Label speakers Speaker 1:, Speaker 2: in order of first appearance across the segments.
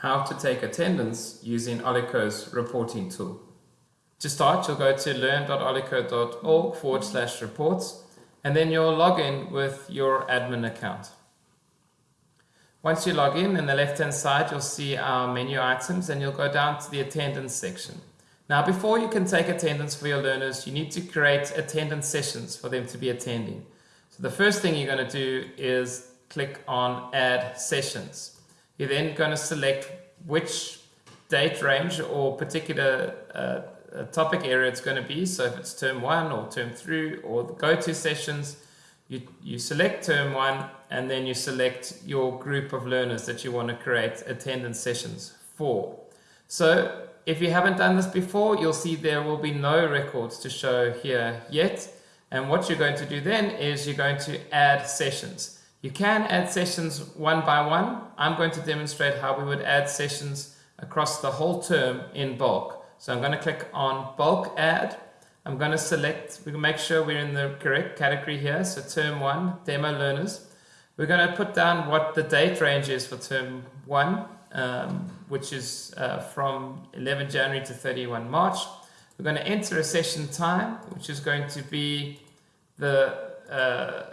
Speaker 1: how to take attendance using Olico's reporting tool. To start, you'll go to learn.olico.org forward slash reports, and then you'll log in with your admin account. Once you log in, in the left-hand side, you'll see our menu items, and you'll go down to the attendance section. Now, before you can take attendance for your learners, you need to create attendance sessions for them to be attending. So the first thing you're going to do is click on Add Sessions. You're then going to select which date range or particular uh, topic area it's going to be. So if it's term one or term three or the go-to sessions, you, you select term one and then you select your group of learners that you want to create attendance sessions for. So if you haven't done this before, you'll see there will be no records to show here yet. And what you're going to do then is you're going to add sessions. You can add sessions one by one. I'm going to demonstrate how we would add sessions across the whole term in bulk. So I'm going to click on bulk add. I'm going to select, we can make sure we're in the correct category here. So term one, demo learners. We're going to put down what the date range is for term one, um, which is uh, from 11 January to 31 March. We're going to enter a session time, which is going to be the uh,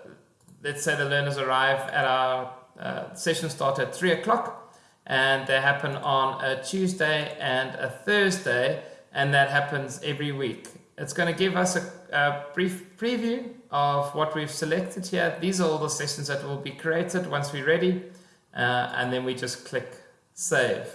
Speaker 1: let's say the learners arrive at our uh, session start at 3 o'clock and they happen on a Tuesday and a Thursday and that happens every week. It's going to give us a, a, brief preview of what we've selected here. These are all the sessions that will be created once we're ready uh, and then we just click save.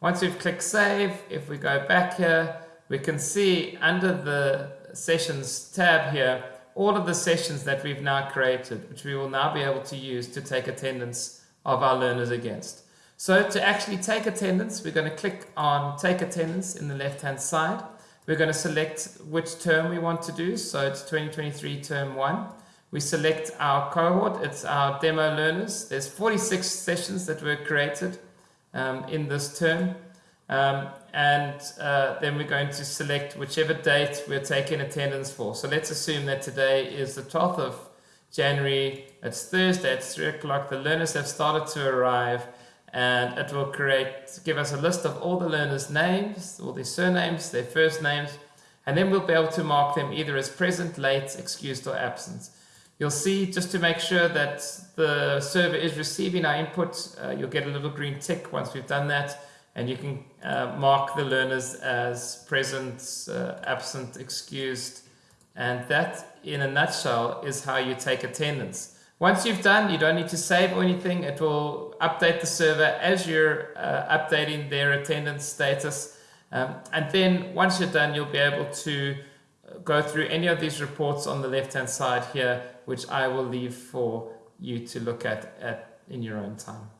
Speaker 1: Once we've clicked save, if we go back here, we can see under the sessions tab here all of the sessions that we've now created, which we will now be able to use to take attendance of our learners against. So to actually take attendance, we're going to click on take attendance in the left hand side. We're going to select which term we want to do. So it's 2023 term one. We select our cohort. It's our demo learners. There's 46 sessions that were created um, in this term. Um, and uh, then we're going to select whichever date we're taking attendance for. So let's assume that today is the 12th of January, it's Thursday, it's 3 o'clock, the learners have started to arrive and it will create, give us a list of all the learners' names, all their surnames, their first names, and then we'll be able to mark them either as present, late, excused or absent. You'll see, just to make sure that the server is receiving our input, uh, you'll get a little green tick once we've done that and you can uh, mark the learners as present, uh, absent, excused, and that in a nutshell is how you take attendance. Once you've done, you don't need to save or anything. It will update the server as you're uh, updating their attendance status. Um, and then once you're done, you'll be able to uh, go through any of these reports on the left-hand side here, which I will leave for you to look at, at in your own time.